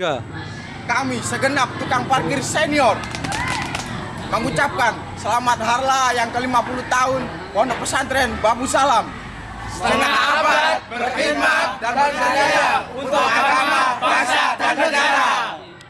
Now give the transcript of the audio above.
Tiga. Kami segenap tukang parkir senior mengucapkan selamat harla yang ke-50 tahun Pondok Pesantren Babu Salam. Setengah abad berkhidmat dan berjaya untuk